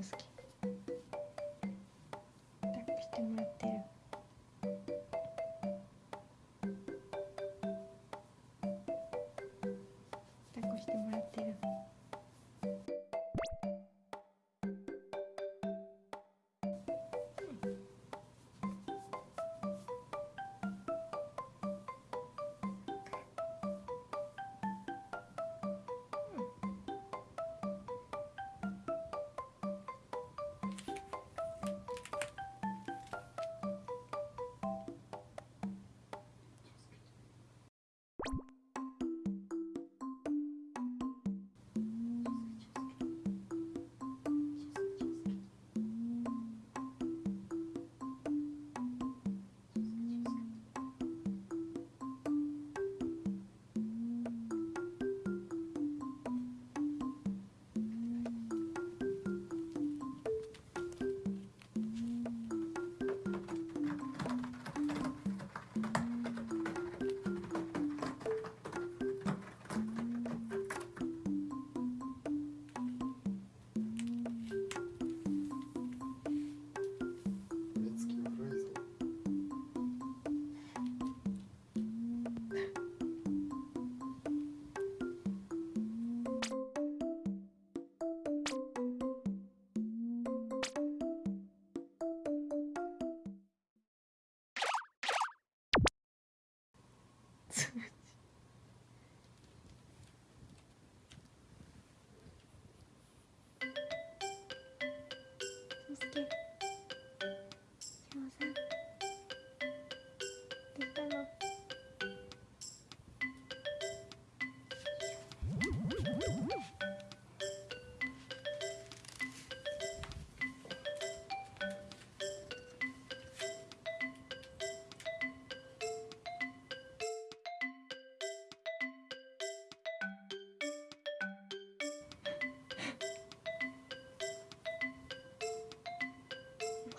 ち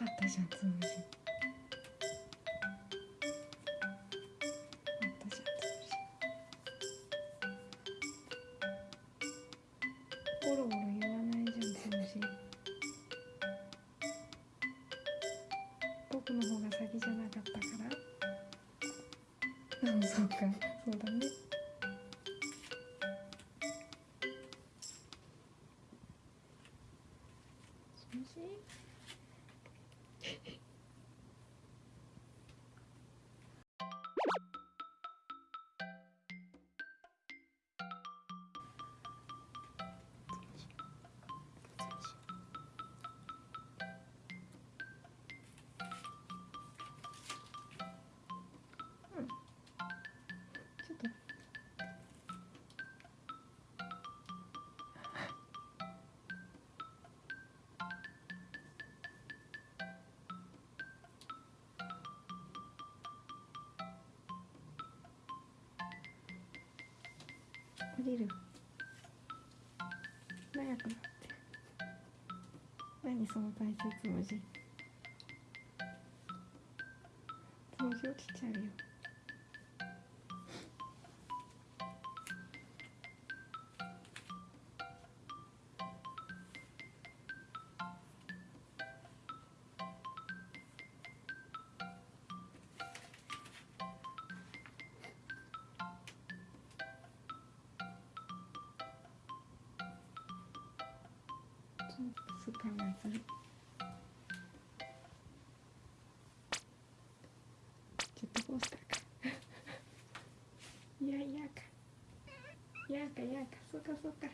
かったじゃんつむじ。よかったじゃんつむじゴロゴロ言わないじゃんつむじ僕の方が先じゃなかったからうんそうかそうだねつむじ降りる長くなって。何その体勢つむじつむじ落ちちゃうよ。называется. Читалось как. Я яка. Яка, яка, сука, сука.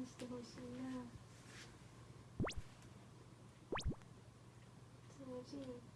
にしてほしいな。気